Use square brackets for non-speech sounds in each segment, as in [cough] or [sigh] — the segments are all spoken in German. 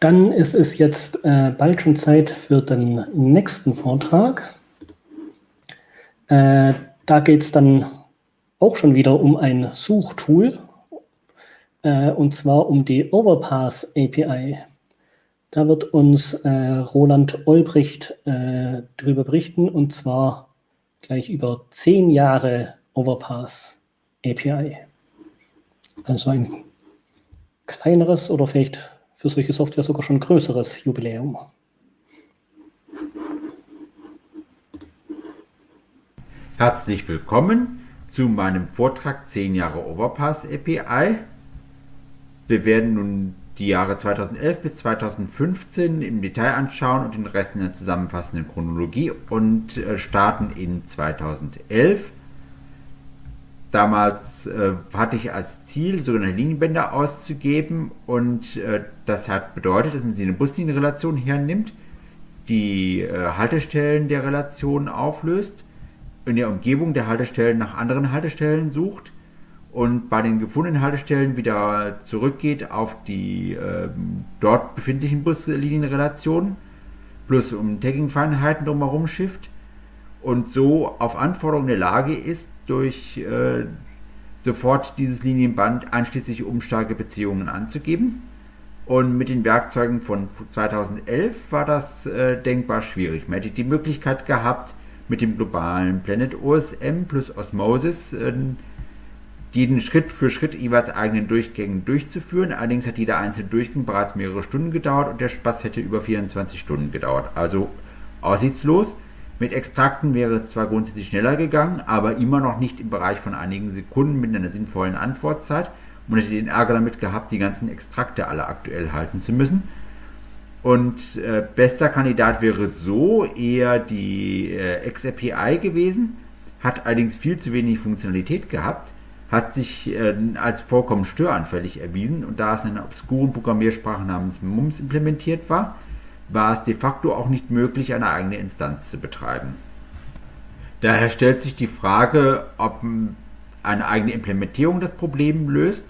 Dann ist es jetzt äh, bald schon Zeit für den nächsten Vortrag. Äh, da geht es dann auch schon wieder um ein Suchtool, äh, und zwar um die Overpass API. Da wird uns äh, Roland Olbricht äh, darüber berichten, und zwar gleich über zehn Jahre Overpass API. Also ein kleineres oder vielleicht für solche Software sogar schon größeres Jubiläum. Herzlich willkommen zu meinem Vortrag 10 Jahre Overpass API. Wir werden nun die Jahre 2011 bis 2015 im Detail anschauen und den Rest in der zusammenfassenden Chronologie und äh, starten in 2011. Damals äh, hatte ich als Ziel, sogenannte Linienbänder auszugeben und äh, das hat bedeutet, dass man sie eine Buslinienrelation hernimmt, die äh, Haltestellen der Relation auflöst, in der Umgebung der Haltestellen nach anderen Haltestellen sucht und bei den gefundenen Haltestellen wieder zurückgeht auf die äh, dort befindlichen Buslinienrelationen, plus um Tagging-Feinheiten drumherum schifft und so auf Anforderung der Lage ist, durch äh, sofort dieses Linienband einschließlich umstarke Beziehungen anzugeben. Und mit den Werkzeugen von 2011 war das äh, denkbar schwierig. Man hätte die Möglichkeit gehabt, mit dem globalen Planet OSM plus Osmosis äh, jeden Schritt für Schritt jeweils eigenen Durchgängen durchzuführen. Allerdings hat jeder einzelne Durchgang bereits mehrere Stunden gedauert und der Spaß hätte über 24 Stunden gedauert. Also aussichtslos. Mit Extrakten wäre es zwar grundsätzlich schneller gegangen, aber immer noch nicht im Bereich von einigen Sekunden mit einer sinnvollen Antwortzeit. Man hätte den Ärger damit gehabt, die ganzen Extrakte alle aktuell halten zu müssen. Und äh, bester Kandidat wäre so eher die äh, XAPI gewesen, hat allerdings viel zu wenig Funktionalität gehabt, hat sich äh, als vollkommen störanfällig erwiesen und da es in einer obskuren Programmiersprache namens MUMS implementiert war, war es de facto auch nicht möglich, eine eigene Instanz zu betreiben. Daher stellt sich die Frage, ob eine eigene Implementierung das Problem löst.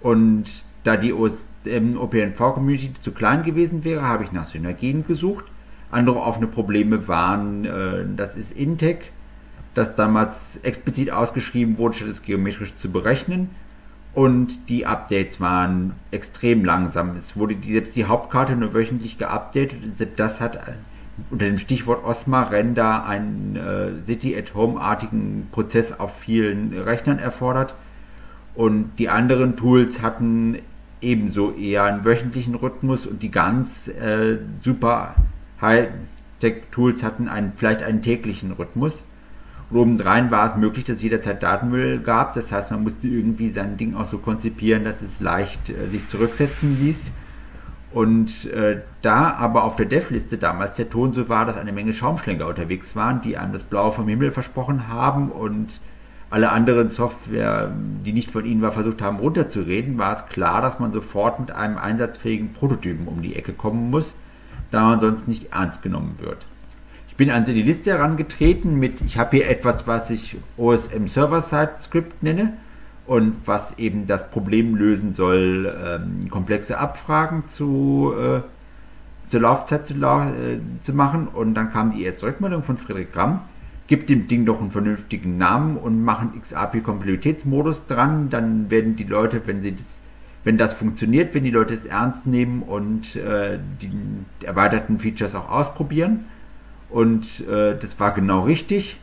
Und da die OPNV-Community zu klein gewesen wäre, habe ich nach Synergien gesucht. Andere offene Probleme waren, äh, das ist Intec, das damals explizit ausgeschrieben wurde, statt es geometrisch zu berechnen und die Updates waren extrem langsam. Es wurde die, selbst die Hauptkarte nur wöchentlich geupdatet und das hat unter dem Stichwort Osma Render einen äh, City-at-Home-artigen Prozess auf vielen Rechnern erfordert. Und die anderen Tools hatten ebenso eher einen wöchentlichen Rhythmus und die ganz äh, super High-Tech-Tools hatten einen, vielleicht einen täglichen Rhythmus. Und obendrein war es möglich, dass es jederzeit Datenmüll gab. Das heißt, man musste irgendwie sein Ding auch so konzipieren, dass es leicht äh, sich zurücksetzen ließ. Und äh, da aber auf der Dev-Liste damals der Ton so war, dass eine Menge Schaumschläger unterwegs waren, die einem das Blaue vom Himmel versprochen haben und alle anderen Software, die nicht von ihnen war, versucht haben runterzureden, war es klar, dass man sofort mit einem einsatzfähigen Prototypen um die Ecke kommen muss, da man sonst nicht ernst genommen wird. Ich bin an die Liste herangetreten mit, ich habe hier etwas, was ich OSM Server-Side-Script nenne und was eben das Problem lösen soll, ähm, komplexe Abfragen zu, äh, zur Laufzeit zu, äh, zu, machen. Und dann kam die erste Rückmeldung von Friedrich Gramm, gibt dem Ding doch einen vernünftigen Namen und machen XAPI-Kompatibilitätsmodus dran. Dann werden die Leute, wenn sie das wenn das funktioniert, wenn die Leute es ernst nehmen und äh, die erweiterten Features auch ausprobieren. Und äh, das war genau richtig.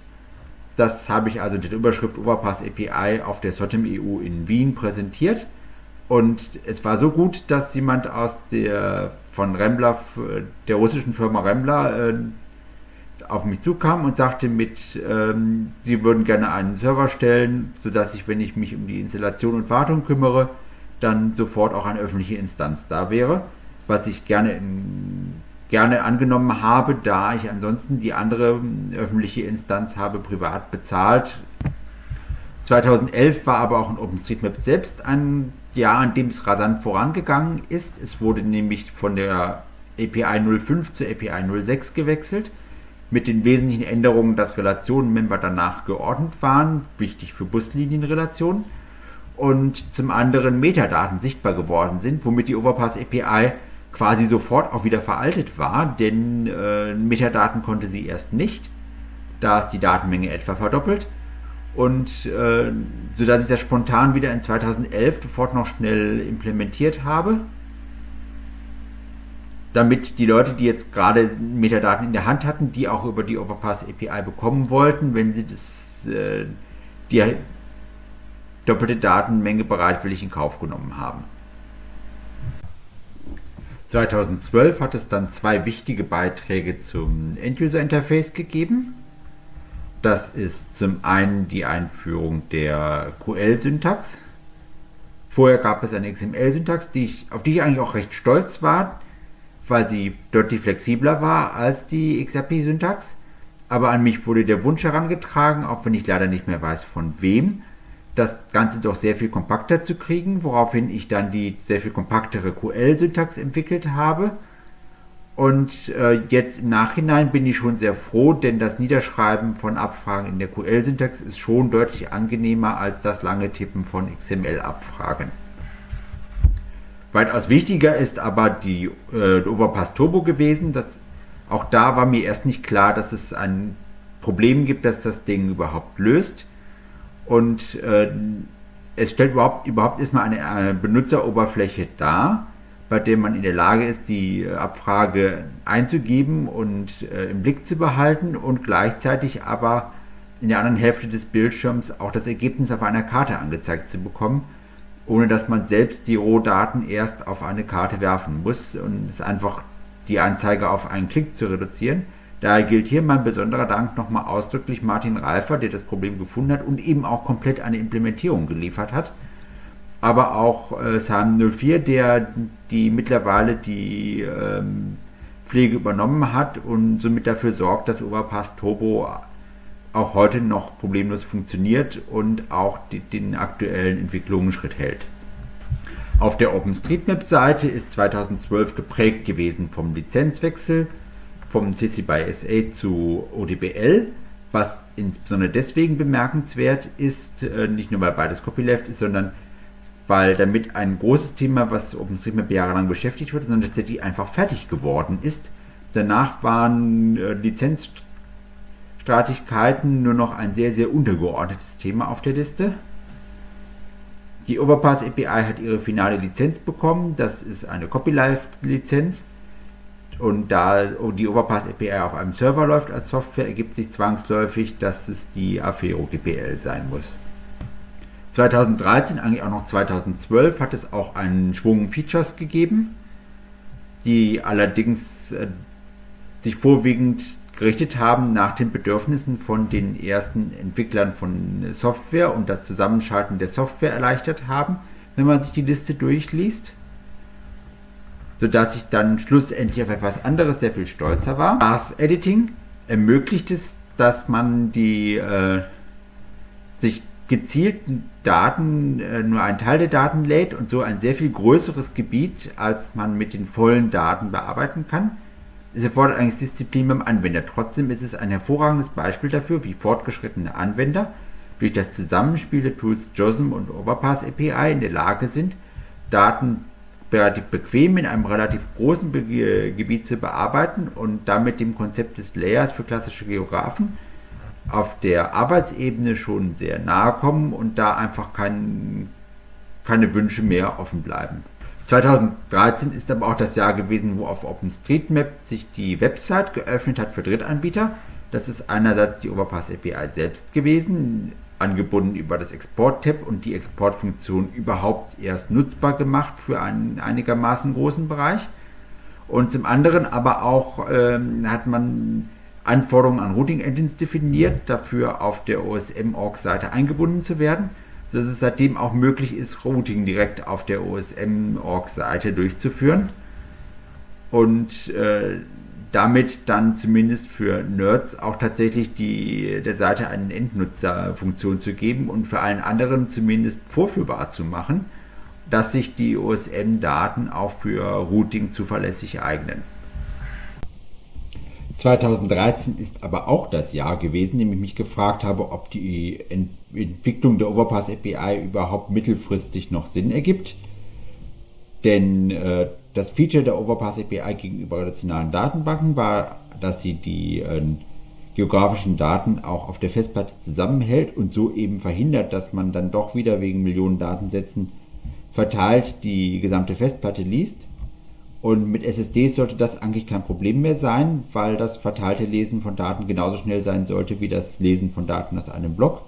Das habe ich also in der Überschrift Overpass API auf der SOTEM EU in Wien präsentiert. Und es war so gut, dass jemand aus der von Rembler, der russischen Firma Rembler, äh, auf mich zukam und sagte mit, ähm, sie würden gerne einen Server stellen, sodass ich, wenn ich mich um die Installation und Wartung kümmere, dann sofort auch eine öffentliche Instanz da wäre, was ich gerne in gerne angenommen habe, da ich ansonsten die andere öffentliche Instanz habe privat bezahlt. 2011 war aber auch in OpenStreetMap selbst ein Jahr, an dem es rasant vorangegangen ist. Es wurde nämlich von der API 05 zur API 06 gewechselt, mit den wesentlichen Änderungen, dass Relationenmember danach geordnet waren, wichtig für Buslinienrelationen, und zum anderen Metadaten sichtbar geworden sind, womit die Overpass API quasi sofort auch wieder veraltet war, denn äh, Metadaten konnte sie erst nicht. Da ist die Datenmenge etwa verdoppelt. Und äh, sodass ich das spontan wieder in 2011 sofort noch schnell implementiert habe, damit die Leute, die jetzt gerade Metadaten in der Hand hatten, die auch über die Overpass API bekommen wollten, wenn sie das, äh, die doppelte Datenmenge bereitwillig in Kauf genommen haben. 2012 hat es dann zwei wichtige Beiträge zum End-User-Interface gegeben. Das ist zum einen die Einführung der QL-Syntax. Vorher gab es eine XML-Syntax, auf die ich eigentlich auch recht stolz war, weil sie deutlich flexibler war als die XRP-Syntax. Aber an mich wurde der Wunsch herangetragen, auch wenn ich leider nicht mehr weiß von wem, das Ganze doch sehr viel kompakter zu kriegen, woraufhin ich dann die sehr viel kompaktere QL-Syntax entwickelt habe. Und äh, jetzt im Nachhinein bin ich schon sehr froh, denn das Niederschreiben von Abfragen in der QL-Syntax ist schon deutlich angenehmer als das lange Tippen von XML-Abfragen. Weitaus wichtiger ist aber die äh, Overpass Turbo gewesen. Das, auch da war mir erst nicht klar, dass es ein Problem gibt, das das Ding überhaupt löst. Und äh, es stellt überhaupt, überhaupt erstmal eine, eine Benutzeroberfläche dar, bei der man in der Lage ist, die Abfrage einzugeben und äh, im Blick zu behalten und gleichzeitig aber in der anderen Hälfte des Bildschirms auch das Ergebnis auf einer Karte angezeigt zu bekommen, ohne dass man selbst die Rohdaten erst auf eine Karte werfen muss und es einfach die Anzeige auf einen Klick zu reduzieren. Daher gilt hier mein besonderer Dank nochmal ausdrücklich Martin Reifer, der das Problem gefunden hat und eben auch komplett eine Implementierung geliefert hat. Aber auch äh, Sam04, der die mittlerweile die ähm, Pflege übernommen hat und somit dafür sorgt, dass Overpass Turbo auch heute noch problemlos funktioniert und auch die, den aktuellen Entwicklungen Schritt hält. Auf der OpenStreetMap-Seite ist 2012 geprägt gewesen vom Lizenzwechsel vom CC by SA zu ODBL, was insbesondere deswegen bemerkenswert ist, äh, nicht nur weil beides Copyleft ist, sondern weil damit ein großes Thema, was OpenStreetMap jahrelang beschäftigt wurde, sondern tatsächlich einfach fertig geworden ist. Danach waren äh, Lizenzstreitigkeiten nur noch ein sehr, sehr untergeordnetes Thema auf der Liste. Die Overpass API hat ihre finale Lizenz bekommen. Das ist eine Copyleft-Lizenz. Und da die Overpass API auf einem Server läuft als Software, ergibt sich zwangsläufig, dass es die Affero GPL sein muss. 2013, eigentlich auch noch 2012, hat es auch einen Schwung Features gegeben, die allerdings äh, sich vorwiegend gerichtet haben nach den Bedürfnissen von den ersten Entwicklern von Software und das Zusammenschalten der Software erleichtert haben, wenn man sich die Liste durchliest sodass ich dann schlussendlich auf etwas anderes sehr viel stolzer war. Das Editing ermöglicht es, dass man die äh, sich gezielten Daten, äh, nur einen Teil der Daten lädt und so ein sehr viel größeres Gebiet, als man mit den vollen Daten bearbeiten kann. Es erfordert eigentlich Disziplin beim Anwender. Trotzdem ist es ein hervorragendes Beispiel dafür, wie fortgeschrittene Anwender durch das Zusammenspiel der Tools JOSM und Overpass API in der Lage sind, Daten relativ bequem in einem relativ großen Be Gebiet zu bearbeiten und damit dem Konzept des Layers für klassische Geografen auf der Arbeitsebene schon sehr nahe kommen und da einfach kein, keine Wünsche mehr offen bleiben. 2013 ist aber auch das Jahr gewesen, wo auf OpenStreetMap sich die Website geöffnet hat für Drittanbieter. Das ist einerseits die Overpass API selbst gewesen, angebunden über das Export-Tab und die Exportfunktion überhaupt erst nutzbar gemacht für einen einigermaßen großen Bereich. Und zum anderen aber auch ähm, hat man Anforderungen an Routing Engines definiert, dafür auf der OSM-Org-Seite eingebunden zu werden, sodass es seitdem auch möglich ist, Routing direkt auf der OSM-Org-Seite durchzuführen. Und äh, damit dann zumindest für Nerds auch tatsächlich die, der Seite eine Endnutzerfunktion zu geben und für allen anderen zumindest vorführbar zu machen, dass sich die OSM-Daten auch für Routing zuverlässig eignen. 2013 ist aber auch das Jahr gewesen, in dem ich mich gefragt habe, ob die Entwicklung der Overpass API überhaupt mittelfristig noch Sinn ergibt. Denn äh, das Feature der Overpass API gegenüber relationalen Datenbanken war, dass sie die äh, geografischen Daten auch auf der Festplatte zusammenhält und so eben verhindert, dass man dann doch wieder wegen Millionen Datensätzen verteilt die gesamte Festplatte liest. Und mit SSDs sollte das eigentlich kein Problem mehr sein, weil das verteilte Lesen von Daten genauso schnell sein sollte wie das Lesen von Daten aus einem Block.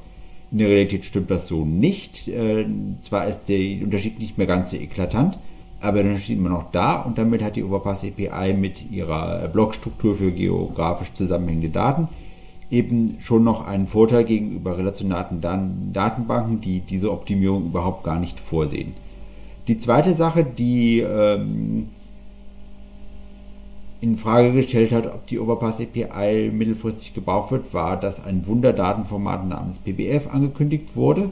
In der Realität stimmt das so nicht. Äh, zwar ist der Unterschied nicht mehr ganz so eklatant, aber der Unterschied immer noch da und damit hat die Overpass API mit ihrer Blockstruktur für geografisch zusammenhängende Daten eben schon noch einen Vorteil gegenüber relationalen Datenbanken, die diese Optimierung überhaupt gar nicht vorsehen. Die zweite Sache, die ähm, in Frage gestellt hat, ob die Overpass API mittelfristig gebraucht wird, war, dass ein Wunderdatenformat namens PBF angekündigt wurde.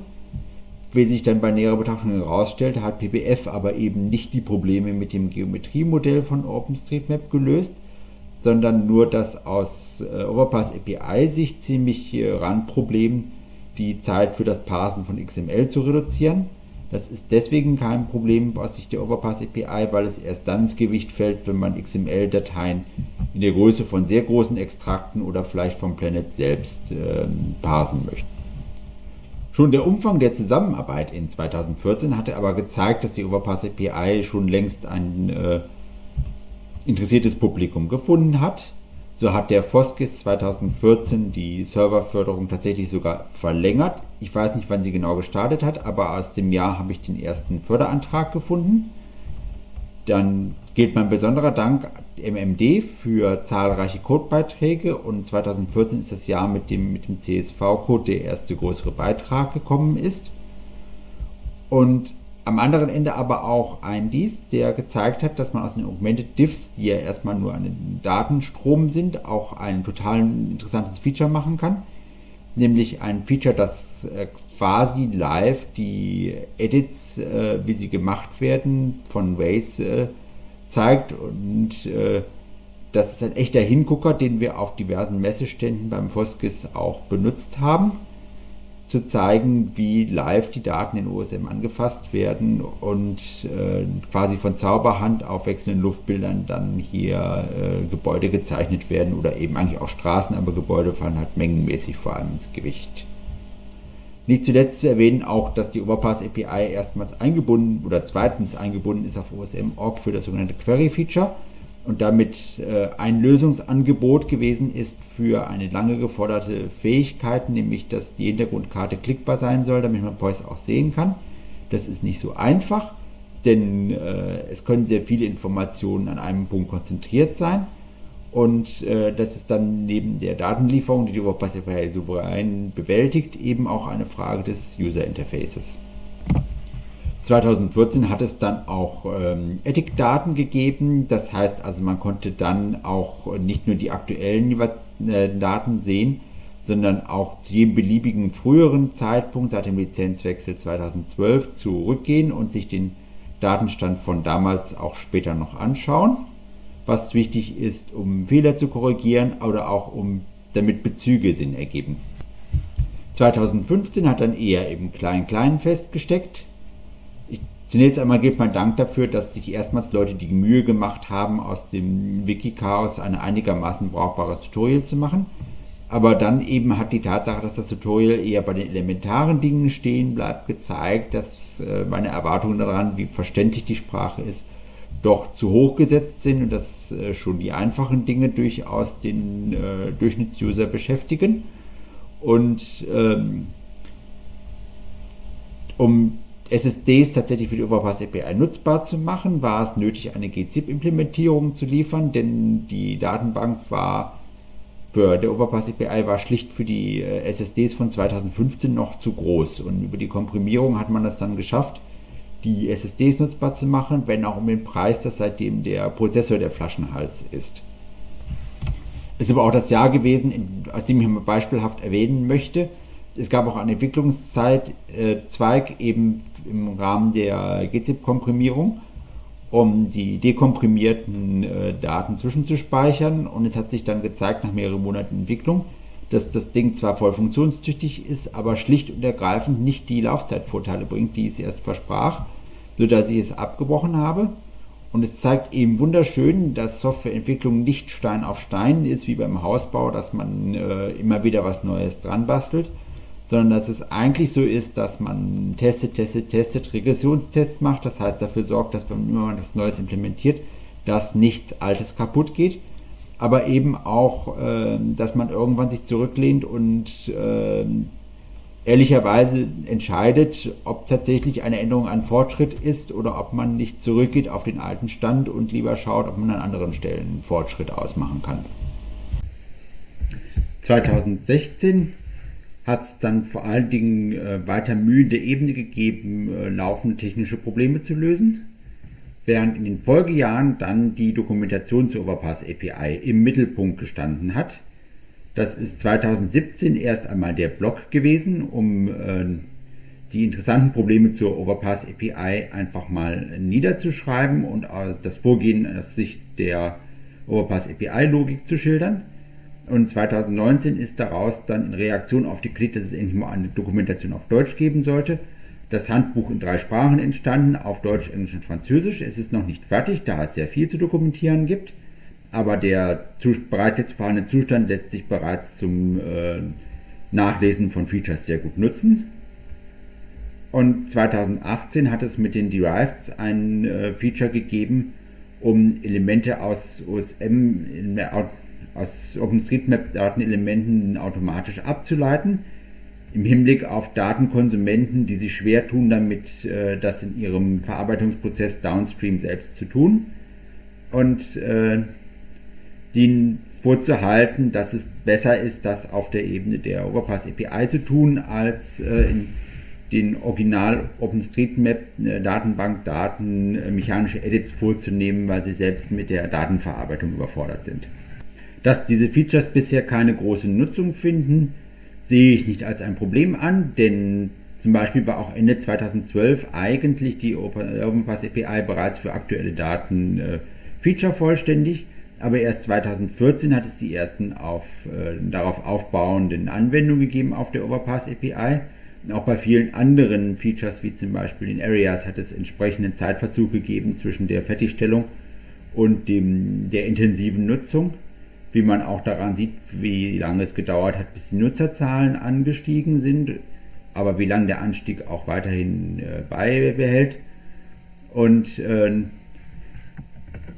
Wie sich dann bei näherer Betrachtung herausstellte, hat PBF aber eben nicht die Probleme mit dem Geometriemodell von OpenStreetMap gelöst, sondern nur das aus äh, Overpass API-Sicht ziemlich äh, Randproblem, die Zeit für das Parsen von XML zu reduzieren. Das ist deswegen kein Problem aus Sicht der Overpass API, weil es erst dann ins Gewicht fällt, wenn man XML-Dateien in der Größe von sehr großen Extrakten oder vielleicht vom Planet selbst äh, parsen möchte. Schon der Umfang der Zusammenarbeit in 2014 hatte aber gezeigt, dass die Overpass API schon längst ein äh, interessiertes Publikum gefunden hat. So hat der Foskis 2014 die Serverförderung tatsächlich sogar verlängert. Ich weiß nicht, wann sie genau gestartet hat, aber aus dem Jahr habe ich den ersten Förderantrag gefunden. Dann gilt mein besonderer Dank MMD für zahlreiche Codebeiträge und 2014 ist das Jahr, mit dem mit dem CSV-Code der erste größere Beitrag gekommen ist. Und am anderen Ende aber auch ein Dies, der gezeigt hat, dass man aus den Augmented Diffs, die ja erstmal nur ein Datenstrom sind, auch ein total interessantes Feature machen kann. Nämlich ein Feature, das äh, quasi live die Edits, äh, wie sie gemacht werden, von Waze äh, zeigt. Und äh, das ist ein echter Hingucker, den wir auf diversen Messeständen beim Foskis auch benutzt haben zu zeigen, wie live die Daten in OSM angefasst werden und äh, quasi von Zauberhand auf wechselnden Luftbildern dann hier äh, Gebäude gezeichnet werden oder eben eigentlich auch Straßen, aber Gebäude fallen halt mengenmäßig vor allem ins Gewicht. Nicht zuletzt zu erwähnen auch, dass die Overpass API erstmals eingebunden oder zweitens eingebunden ist auf OSM.org für das sogenannte Query Feature und damit äh, ein Lösungsangebot gewesen ist für eine lange geforderte Fähigkeit, nämlich dass die Hintergrundkarte klickbar sein soll, damit man Poise auch sehen kann. Das ist nicht so einfach, denn äh, es können sehr viele Informationen an einem Punkt konzentriert sein. Und äh, das ist dann neben der Datenlieferung, die die WordPress API souverän bewältigt, eben auch eine Frage des User Interfaces. 2014 hat es dann auch ähm, Ethikdaten gegeben. Das heißt also, man konnte dann auch nicht nur die aktuellen äh, Daten sehen, sondern auch zu jedem beliebigen früheren Zeitpunkt seit dem Lizenzwechsel 2012 zurückgehen und sich den Datenstand von damals auch später noch anschauen, was wichtig ist, um Fehler zu korrigieren oder auch um damit Bezüge Sinn ergeben. 2015 hat dann eher im Klein-Klein festgesteckt, Zunächst einmal gilt mein Dank dafür, dass sich erstmals Leute die Mühe gemacht haben, aus dem Wiki-Chaos ein einigermaßen brauchbares Tutorial zu machen. Aber dann eben hat die Tatsache, dass das Tutorial eher bei den elementaren Dingen stehen bleibt, gezeigt, dass äh, meine Erwartungen daran, wie verständlich die Sprache ist, doch zu hoch gesetzt sind und dass äh, schon die einfachen Dinge durchaus den äh, Durchschnittsuser beschäftigen. Und ähm, um SSDs tatsächlich für die Overpass API nutzbar zu machen, war es nötig, eine gzip-Implementierung zu liefern, denn die Datenbank war für der Overpass API war schlicht für die äh, SSDs von 2015 noch zu groß und über die Komprimierung hat man es dann geschafft, die SSDs nutzbar zu machen, wenn auch um den Preis, dass seitdem der Prozessor der Flaschenhals ist. Ist aber auch das Jahr gewesen, aus dem ich mal beispielhaft erwähnen möchte. Es gab auch einen Entwicklungszweig äh, eben im Rahmen der GZIP-Komprimierung, um die dekomprimierten äh, Daten zwischenzuspeichern. Und es hat sich dann gezeigt, nach mehreren Monaten Entwicklung, dass das Ding zwar voll funktionstüchtig ist, aber schlicht und ergreifend nicht die Laufzeitvorteile bringt, die es erst versprach, sodass ich es abgebrochen habe. Und es zeigt eben wunderschön, dass Softwareentwicklung nicht Stein auf Stein ist, wie beim Hausbau, dass man äh, immer wieder was Neues dran bastelt, sondern dass es eigentlich so ist, dass man testet, testet, testet, Regressionstests macht. Das heißt, dafür sorgt, dass man was Neues implementiert, dass nichts Altes kaputt geht. Aber eben auch, äh, dass man irgendwann sich zurücklehnt und äh, ehrlicherweise entscheidet, ob tatsächlich eine Änderung ein Fortschritt ist oder ob man nicht zurückgeht auf den alten Stand und lieber schaut, ob man an anderen Stellen einen Fortschritt ausmachen kann. 2016 hat es dann vor allen Dingen äh, weiter Mühe der Ebene gegeben, äh, laufende technische Probleme zu lösen, während in den Folgejahren dann die Dokumentation zur Overpass API im Mittelpunkt gestanden hat das ist 2017 erst einmal der Blog gewesen, um äh, die interessanten Probleme zur Overpass API einfach mal niederzuschreiben und äh, das Vorgehen aus Sicht der Overpass API Logik zu schildern. Und 2019 ist daraus dann in Reaktion auf die Kritik, dass es endlich mal eine Dokumentation auf Deutsch geben sollte, das Handbuch in drei Sprachen entstanden, auf Deutsch, Englisch und Französisch. Es ist noch nicht fertig, da es sehr viel zu dokumentieren gibt aber der bereits jetzt vorhandene Zustand lässt sich bereits zum äh, Nachlesen von Features sehr gut nutzen. Und 2018 hat es mit den Deriveds ein äh, Feature gegeben, um Elemente aus OSM, aus OpenStreetMap-Datenelementen automatisch abzuleiten, im Hinblick auf Datenkonsumenten, die sich schwer tun, damit äh, das in ihrem Verarbeitungsprozess downstream selbst zu tun. Und äh, denen vorzuhalten, dass es besser ist, das auf der Ebene der Overpass API zu tun, als äh, in den Original OpenStreetMap äh, Datenbankdaten äh, mechanische Edits vorzunehmen, weil sie selbst mit der Datenverarbeitung überfordert sind. Dass diese Features bisher keine große Nutzung finden, sehe ich nicht als ein Problem an, denn zum Beispiel war auch Ende 2012 eigentlich die OpenPass API bereits für aktuelle Daten äh, feature vollständig aber erst 2014 hat es die ersten auf, äh, darauf aufbauenden Anwendungen gegeben auf der Overpass API. Auch bei vielen anderen Features, wie zum Beispiel in Areas, hat es entsprechenden Zeitverzug gegeben zwischen der Fertigstellung und dem, der intensiven Nutzung. Wie man auch daran sieht, wie lange es gedauert hat, bis die Nutzerzahlen angestiegen sind, aber wie lange der Anstieg auch weiterhin äh, beibehält. Und äh,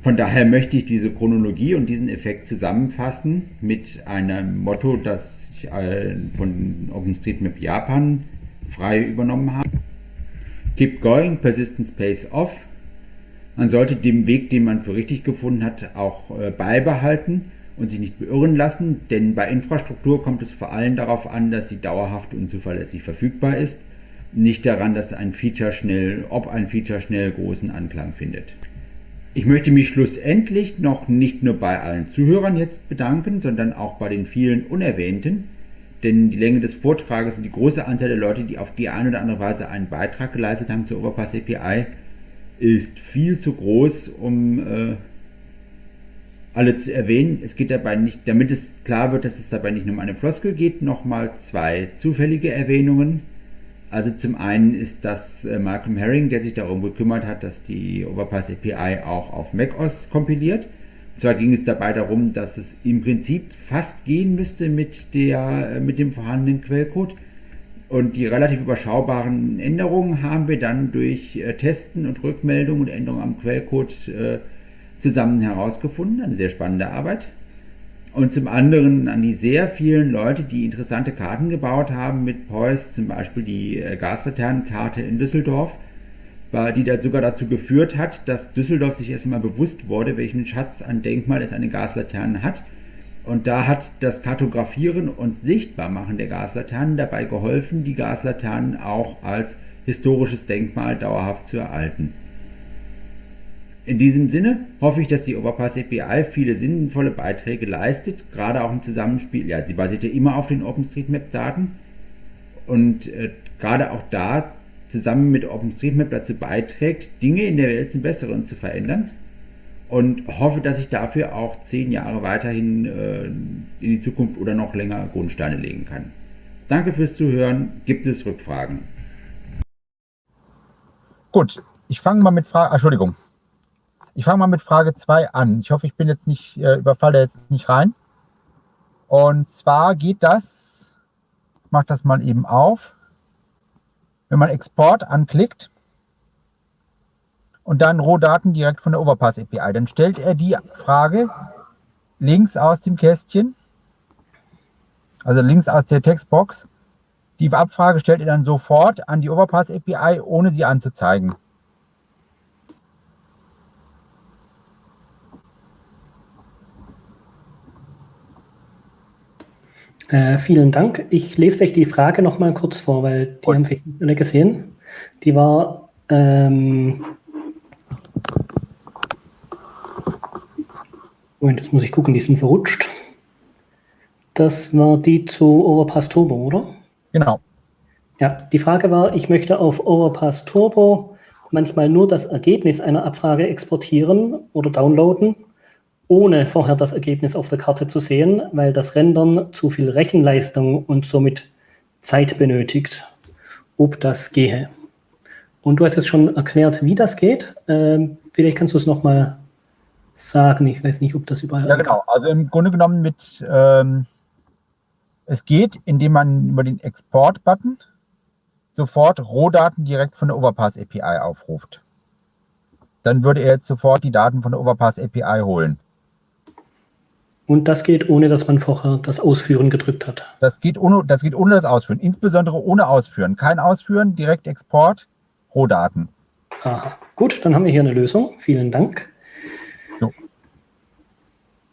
von daher möchte ich diese Chronologie und diesen Effekt zusammenfassen mit einem Motto, das ich äh, von OpenStreetMap Japan frei übernommen habe. Keep going, persistence pays off. Man sollte den Weg, den man für richtig gefunden hat, auch äh, beibehalten und sich nicht beirren lassen, denn bei Infrastruktur kommt es vor allem darauf an, dass sie dauerhaft und zuverlässig verfügbar ist, nicht daran, dass ein Feature schnell, ob ein Feature schnell großen Anklang findet. Ich möchte mich schlussendlich noch nicht nur bei allen Zuhörern jetzt bedanken, sondern auch bei den vielen Unerwähnten, denn die Länge des Vortrages und die große Anzahl der Leute, die auf die eine oder andere Weise einen Beitrag geleistet haben zur Overpass API, ist viel zu groß, um äh, alle zu erwähnen. Es geht dabei nicht, damit es klar wird, dass es dabei nicht nur um eine Floskel geht, nochmal zwei zufällige Erwähnungen. Also zum einen ist das äh, Malcolm Herring, der sich darum gekümmert hat, dass die Overpass API auch auf macOS kompiliert. Und zwar ging es dabei darum, dass es im Prinzip fast gehen müsste mit, der, äh, mit dem vorhandenen Quellcode. Und die relativ überschaubaren Änderungen haben wir dann durch äh, Testen und Rückmeldungen und Änderungen am Quellcode zusammen herausgefunden. Eine sehr spannende Arbeit und zum anderen an die sehr vielen Leute, die interessante Karten gebaut haben mit Preuß, zum Beispiel die äh, Gaslaternenkarte in Düsseldorf, die da sogar dazu geführt hat, dass Düsseldorf sich erst einmal bewusst wurde, welchen Schatz an Denkmal es eine Gaslaterne hat. Und da hat das Kartografieren und Sichtbarmachen der Gaslaternen dabei geholfen, die Gaslaternen auch als historisches Denkmal dauerhaft zu erhalten. In diesem Sinne hoffe ich, dass die Overpass API viele sinnvolle Beiträge leistet, gerade auch im Zusammenspiel. Ja, sie basiert ja immer auf den OpenStreetMap-Daten und äh, gerade auch da zusammen mit OpenStreetMap dazu beiträgt, Dinge in der Welt zum Besseren zu verändern und hoffe, dass ich dafür auch zehn Jahre weiterhin äh, in die Zukunft oder noch länger Grundsteine legen kann. Danke fürs Zuhören. Gibt es Rückfragen? Gut, ich fange mal mit Fragen. Entschuldigung. Ich fange mal mit Frage 2 an. Ich hoffe, ich bin jetzt nicht, äh, überfalle jetzt nicht rein. Und zwar geht das, ich mache das mal eben auf, wenn man Export anklickt und dann Rohdaten direkt von der Overpass API, dann stellt er die Frage links aus dem Kästchen, also links aus der Textbox. Die Abfrage stellt er dann sofort an die Overpass API, ohne sie anzuzeigen. Äh, vielen Dank. Ich lese euch die Frage noch mal kurz vor, weil die Und. haben wir nicht alle gesehen. Die war, ähm, Moment, das muss ich gucken, die sind verrutscht. Das war die zu Overpass Turbo, oder? Genau. Ja, die Frage war, ich möchte auf Overpass Turbo manchmal nur das Ergebnis einer Abfrage exportieren oder downloaden ohne vorher das Ergebnis auf der Karte zu sehen, weil das Rendern zu viel Rechenleistung und somit Zeit benötigt, ob das gehe. Und du hast jetzt schon erklärt, wie das geht. Ähm, vielleicht kannst du es nochmal sagen. Ich weiß nicht, ob das überall. Ja, genau. Also im Grunde genommen mit, ähm, es geht, indem man über den Export-Button sofort Rohdaten direkt von der Overpass API aufruft. Dann würde er jetzt sofort die Daten von der Overpass API holen. Und das geht, ohne dass man vorher das Ausführen gedrückt hat. Das geht ohne das, geht ohne das Ausführen, insbesondere ohne Ausführen. Kein Ausführen, direkt Export, Rohdaten. Aha. Gut, dann haben wir hier eine Lösung. Vielen Dank. So.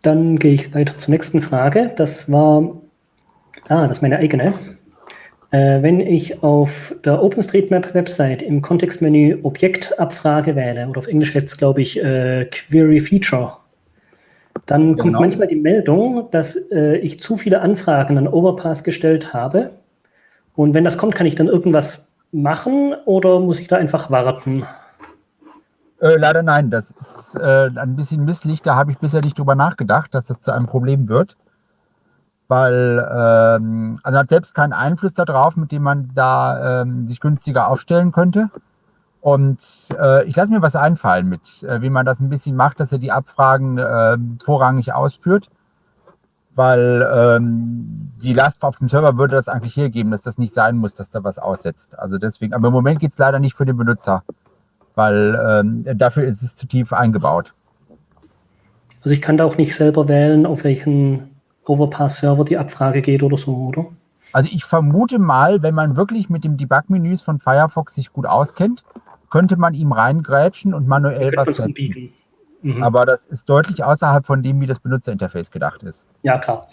Dann gehe ich weiter zur nächsten Frage. Das war, ah, das ist meine eigene. Äh, wenn ich auf der OpenStreetMap-Website im Kontextmenü Objektabfrage wähle, oder auf Englisch heißt es, glaube ich, äh, Query Feature, dann genau. kommt manchmal die Meldung, dass äh, ich zu viele Anfragen an Overpass gestellt habe. Und wenn das kommt, kann ich dann irgendwas machen oder muss ich da einfach warten? Äh, leider nein, das ist äh, ein bisschen misslich. Da habe ich bisher nicht drüber nachgedacht, dass das zu einem Problem wird. Weil, ähm, also hat selbst keinen Einfluss darauf, mit dem man da ähm, sich günstiger aufstellen könnte. Und äh, ich lasse mir was einfallen mit, äh, wie man das ein bisschen macht, dass er die Abfragen äh, vorrangig ausführt. Weil ähm, die Last auf dem Server würde das eigentlich hergeben, dass das nicht sein muss, dass da was aussetzt. Also deswegen, aber im Moment geht es leider nicht für den Benutzer, weil ähm, dafür ist es zu tief eingebaut. Also ich kann da auch nicht selber wählen, auf welchen Overpass-Server die Abfrage geht oder so, oder? Also ich vermute mal, wenn man wirklich mit dem Debug-Menüs von Firefox sich gut auskennt, könnte man ihm reingrätschen und manuell was setzen. Mhm. Aber das ist deutlich außerhalb von dem, wie das Benutzerinterface gedacht ist. Ja, klar.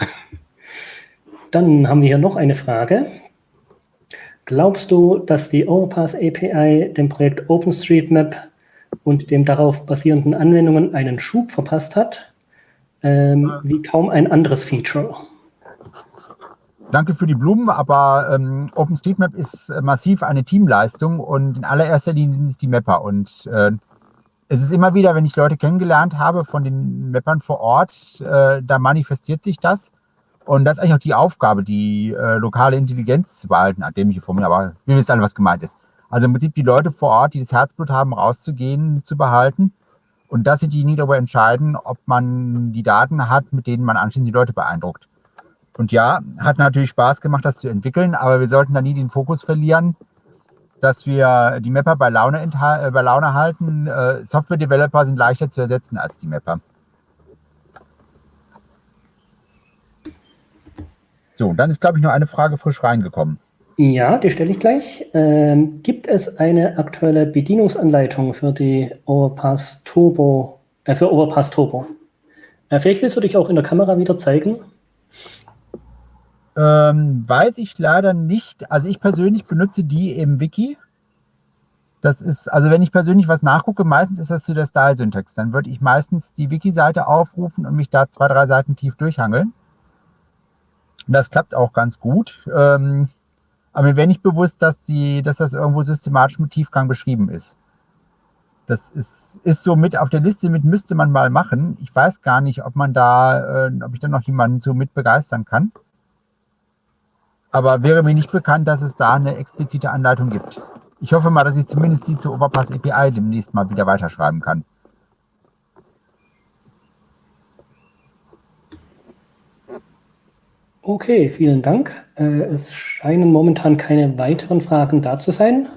[laughs] Dann haben wir hier noch eine Frage. Glaubst du, dass die Overpass API dem Projekt OpenStreetMap und dem darauf basierenden Anwendungen einen Schub verpasst hat, ähm, wie kaum ein anderes Feature? Danke für die Blumen, aber ähm, OpenStreetMap ist äh, massiv eine Teamleistung und in allererster Linie sind es die Mapper. Und äh, es ist immer wieder, wenn ich Leute kennengelernt habe von den Mappern vor Ort, äh, da manifestiert sich das. Und das ist eigentlich auch die Aufgabe, die äh, lokale Intelligenz zu behalten, dämliche Formel, aber wir wissen alle, was gemeint ist. Also im Prinzip die Leute vor Ort, die das Herzblut haben, rauszugehen, zu behalten. Und das sind die, die darüber entscheiden, ob man die Daten hat, mit denen man anschließend die Leute beeindruckt. Und ja, hat natürlich Spaß gemacht, das zu entwickeln, aber wir sollten da nie den Fokus verlieren, dass wir die Mapper bei Laune, äh, bei Laune halten. Äh, Software-Developer sind leichter zu ersetzen als die Mapper. So, dann ist, glaube ich, noch eine Frage frisch reingekommen. Ja, die stelle ich gleich. Ähm, gibt es eine aktuelle Bedienungsanleitung für die Overpass Turbo, äh, für Overpass Turbo? Äh, vielleicht willst du dich auch in der Kamera wieder zeigen. Ähm, weiß ich leider nicht. Also ich persönlich benutze die im Wiki. Das ist, also wenn ich persönlich was nachgucke, meistens ist das zu der Style-Syntax. Dann würde ich meistens die Wiki-Seite aufrufen und mich da zwei, drei Seiten tief durchhangeln. Und das klappt auch ganz gut. Ähm, aber mir wäre nicht bewusst, dass, die, dass das irgendwo systematisch mit Tiefgang beschrieben ist. Das ist, ist so mit auf der Liste mit müsste man mal machen. Ich weiß gar nicht, ob man da, äh, ob ich da noch jemanden so mit begeistern kann aber wäre mir nicht bekannt, dass es da eine explizite Anleitung gibt. Ich hoffe mal, dass ich zumindest die zur Overpass API demnächst mal wieder weiterschreiben kann. Okay, vielen Dank. Äh, es scheinen momentan keine weiteren Fragen da zu sein.